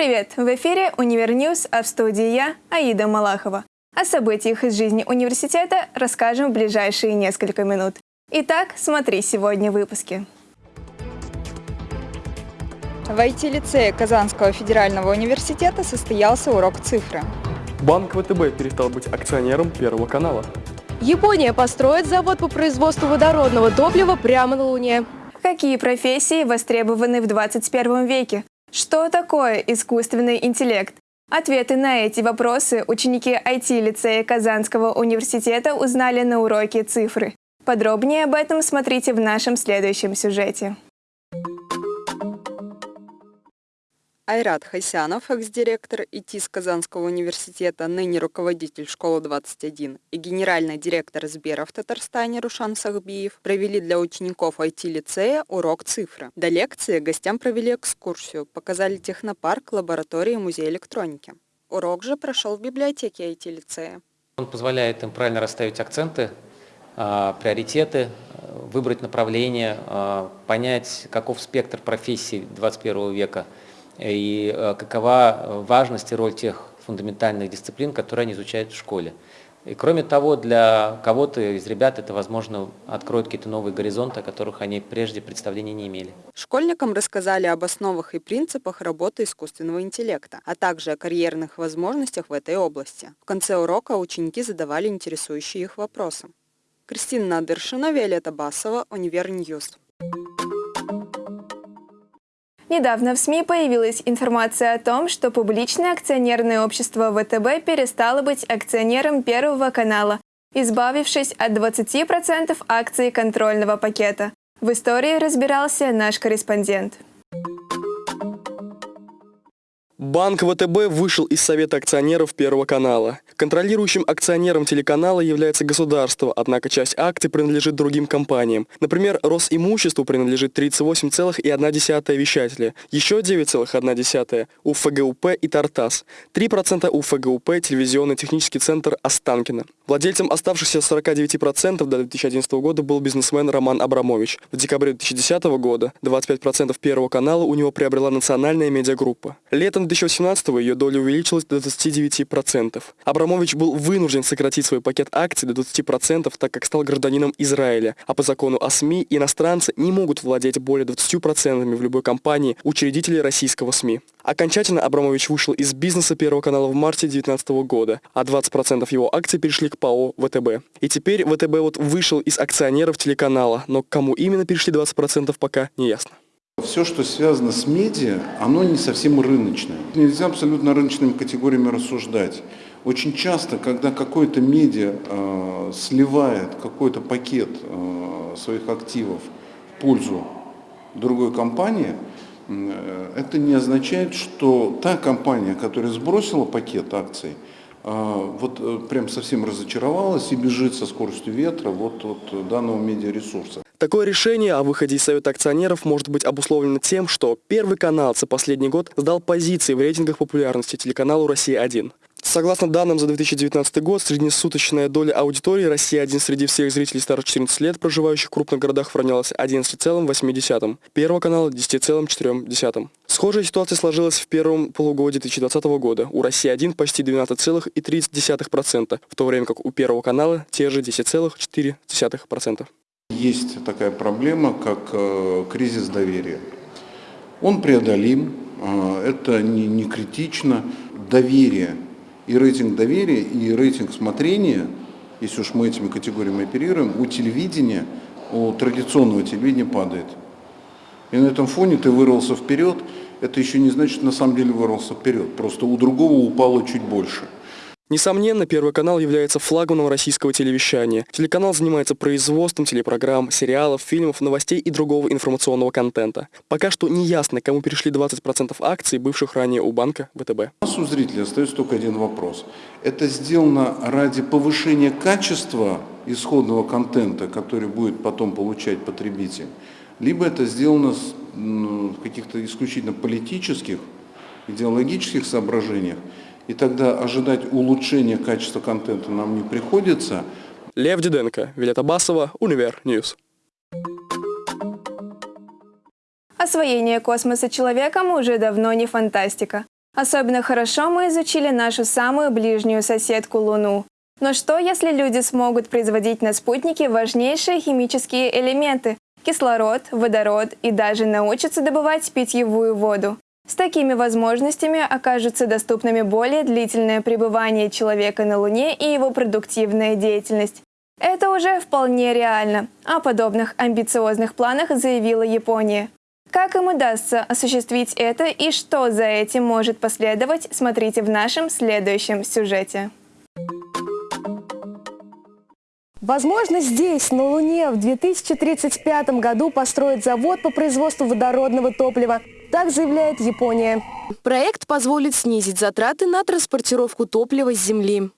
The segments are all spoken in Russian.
Привет! В эфире «Univer News», а в студии я, Аида Малахова. О событиях из жизни университета расскажем в ближайшие несколько минут. Итак, смотри сегодня в выпуске. В IT-лицее Казанского федерального университета состоялся урок цифры. Банк ВТБ перестал быть акционером Первого канала. Япония построит завод по производству водородного топлива прямо на Луне. Какие профессии востребованы в 21 веке? Что такое искусственный интеллект? Ответы на эти вопросы ученики IT-лицея Казанского университета узнали на уроке цифры. Подробнее об этом смотрите в нашем следующем сюжете. Айрат Хайсянов, экс-директор ИТИС Казанского университета, ныне руководитель школы-21 и генеральный директор Сбера в Татарстане Рушан Сахбиев провели для учеников IT-лицея урок цифры. До лекции гостям провели экскурсию, показали технопарк, лаборатории и музей электроники. Урок же прошел в библиотеке IT-лицея. Он позволяет им правильно расставить акценты, а, приоритеты, выбрать направление, а, понять, каков спектр профессий 21 века – и э, какова важность и роль тех фундаментальных дисциплин, которые они изучают в школе. И кроме того, для кого-то из ребят это, возможно, откроет какие-то новые горизонты, о которых они прежде представления не имели. Школьникам рассказали об основах и принципах работы искусственного интеллекта, а также о карьерных возможностях в этой области. В конце урока ученики задавали интересующие их вопросы. Кристина Надыршина, Виолетта Басова, Универ News. Недавно в СМИ появилась информация о том, что публичное акционерное общество ВТБ перестало быть акционером Первого канала, избавившись от 20% акций контрольного пакета. В истории разбирался наш корреспондент. Банк ВТБ вышел из Совета акционеров Первого канала. Контролирующим акционером телеканала является государство, однако часть акций принадлежит другим компаниям. Например, Росимуществу принадлежит 38,1 вещателя, еще 9,1 у ФГУП ИТАР-ТАСС, 3% у ФГУП телевизионный технический центр Останкино. Владельцем оставшихся 49% до 2011 года был бизнесмен Роман Абрамович. В декабре 2010 года 25% Первого канала у него приобрела национальная медиагруппа. Летом 2018 ее доля увеличилась до 29%. Абрамович был вынужден сократить свой пакет акций до 20%, так как стал гражданином Израиля, а по закону о СМИ иностранцы не могут владеть более 20% в любой компании учредителей российского СМИ. Окончательно Абрамович вышел из бизнеса Первого канала в марте 2019 года, а 20% его акций перешли к ПАО ВТБ. И теперь ВТБ вот вышел из акционеров телеканала, но к кому именно перешли 20% пока не ясно. Все, что связано с медиа, оно не совсем рыночное. Нельзя абсолютно рыночными категориями рассуждать. Очень часто, когда какой-то медиа э, сливает какой-то пакет э, своих активов в пользу другой компании, э, это не означает, что та компания, которая сбросила пакет акций, э, вот э, прям совсем разочаровалась и бежит со скоростью ветра вот от данного медиаресурса. Такое решение о выходе из Совета акционеров может быть обусловлено тем, что Первый канал за последний год сдал позиции в рейтингах популярности телеканалу «Россия-1». Согласно данным за 2019 год, среднесуточная доля аудитории «Россия-1» среди всех зрителей старше 14 лет, проживающих в крупных городах, равнялась 11,8, Первого канала – 10,4. Схожая ситуация сложилась в первом полугодии 2020 года. У «России-1» почти 12,3%, в то время как у Первого канала те же 10,4%. Есть такая проблема, как э, кризис доверия. Он преодолим, э, это не, не критично. Доверие и рейтинг доверия, и рейтинг смотрения, если уж мы этими категориями оперируем, у телевидения, у традиционного телевидения падает. И на этом фоне ты вырвался вперед, это еще не значит, что на самом деле вырвался вперед, просто у другого упало чуть больше. Несомненно, Первый канал является флагманом российского телевещания. Телеканал занимается производством телепрограмм, сериалов, фильмов, новостей и другого информационного контента. Пока что не ясно, кому перешли 20% акций, бывших ранее у банка ВТБ. У нас у зрителей остается только один вопрос. Это сделано ради повышения качества исходного контента, который будет потом получать потребитель, либо это сделано в каких-то исключительно политических, идеологических соображениях, и тогда ожидать улучшения качества контента нам не приходится. Освоение космоса человеком уже давно не фантастика. Особенно хорошо мы изучили нашу самую ближнюю соседку Луну. Но что, если люди смогут производить на спутнике важнейшие химические элементы – кислород, водород и даже научатся добывать питьевую воду? С такими возможностями окажутся доступными более длительное пребывание человека на Луне и его продуктивная деятельность. Это уже вполне реально. О подобных амбициозных планах заявила Япония. Как им удастся осуществить это и что за этим может последовать, смотрите в нашем следующем сюжете. Возможно, здесь, на Луне, в 2035 году построят завод по производству водородного топлива. Так заявляет Япония. Проект позволит снизить затраты на транспортировку топлива с Земли.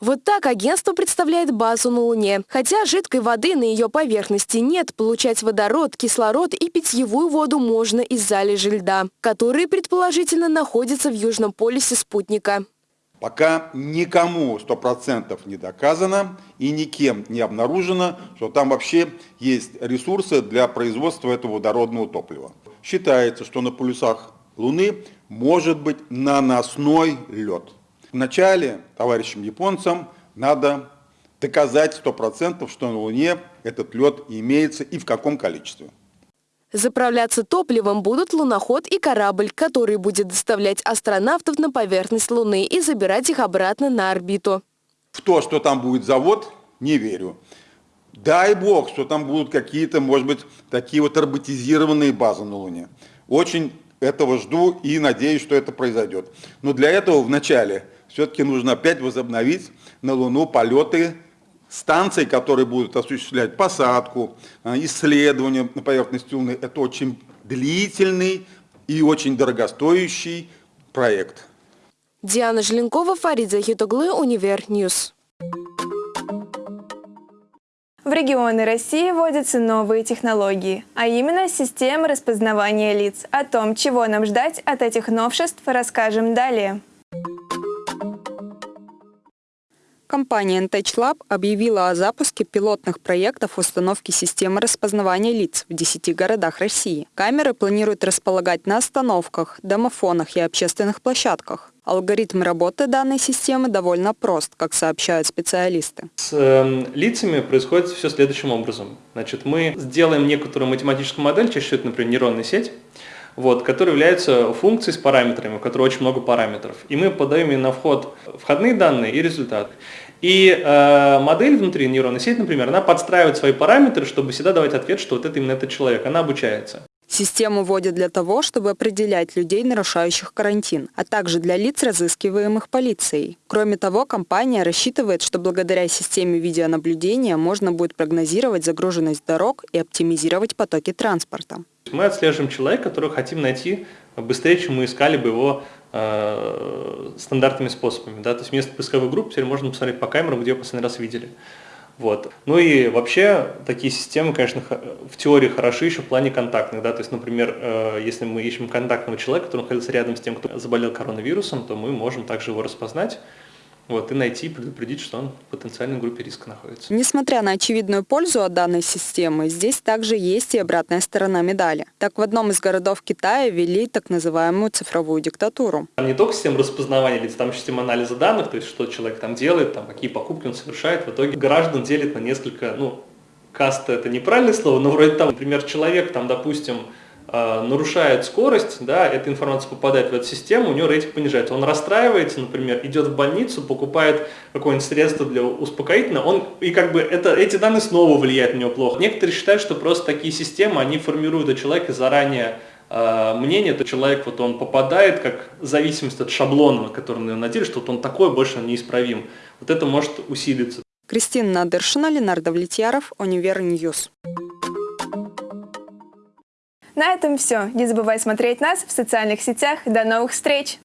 Вот так агентство представляет базу на Луне. Хотя жидкой воды на ее поверхности нет, получать водород, кислород и питьевую воду можно из залежи льда, которые предположительно находятся в южном полюсе спутника. Пока никому 100% не доказано и никем не обнаружено, что там вообще есть ресурсы для производства этого водородного топлива. Считается, что на полюсах Луны может быть наносной лед. Вначале товарищам японцам надо доказать 100%, что на Луне этот лед имеется и в каком количестве. Заправляться топливом будут луноход и корабль, который будет доставлять астронавтов на поверхность Луны и забирать их обратно на орбиту. В то, что там будет завод, не верю. Дай бог, что там будут какие-то, может быть, такие вот роботизированные базы на Луне. Очень этого жду и надеюсь, что это произойдет. Но для этого вначале все-таки нужно опять возобновить на Луну полеты станций, которые будут осуществлять посадку, а, исследования на поверхности Луны. Это очень длительный и очень дорогостоящий проект. Диана Желенкова, Фарид Захитоглы, Универ News. В регионы России вводятся новые технологии, а именно системы распознавания лиц. О том, чего нам ждать от этих новшеств, расскажем далее. Компания NtechLab объявила о запуске пилотных проектов установки системы распознавания лиц в 10 городах России. Камеры планируют располагать на остановках, домофонах и общественных площадках. Алгоритм работы данной системы довольно прост, как сообщают специалисты. С э, лицами происходит все следующим образом. Значит, мы сделаем некоторую математическую модель, чаще всего это, например, нейронная сеть, вот, который является функцией с параметрами, у которой очень много параметров. И мы подаем ей на вход входные данные и результат. И э, модель внутри нейронной сети, например, она подстраивает свои параметры, чтобы всегда давать ответ, что вот это именно этот человек. Она обучается. Систему вводят для того, чтобы определять людей, нарушающих карантин, а также для лиц, разыскиваемых полицией. Кроме того, компания рассчитывает, что благодаря системе видеонаблюдения можно будет прогнозировать загруженность дорог и оптимизировать потоки транспорта. Мы отслеживаем человека, которого хотим найти быстрее, чем мы искали бы его э, стандартными способами. Да? То есть вместо поисковых групп теперь можно посмотреть по камерам, где его последний раз видели. Вот. Ну и вообще такие системы, конечно, в теории хороши еще в плане контактных. Да? То есть, например, э, если мы ищем контактного человека, который находится рядом с тем, кто заболел коронавирусом, то мы можем также его распознать вот, и найти, предупредить, что он в потенциальной группе риска находится. Несмотря на очевидную пользу от данной системы, здесь также есть и обратная сторона медали. Так, в одном из городов Китая ввели так называемую цифровую диктатуру. Там не только система распознавания лиц, там еще система анализа данных, то есть что человек там делает, там, какие покупки он совершает. В итоге граждан делит на несколько, ну, каста это неправильное слово, но вроде там, например, человек, там, допустим, нарушает скорость, да, эта информация попадает в эту систему, у него рейтинг понижается. Он расстраивается, например, идет в больницу, покупает какое-нибудь средство для успокоительного, он, и как бы это, эти данные снова влияют на него плохо. Некоторые считают, что просто такие системы, они формируют у человека заранее э, мнение, то человек вот он попадает как зависимость от шаблона, который на него надели, что вот он такой, больше он неисправим. Вот это может усилиться. Кристина Надыршина, Ленардо Влетьяров, Универ News. На этом все. Не забывай смотреть нас в социальных сетях. До новых встреч!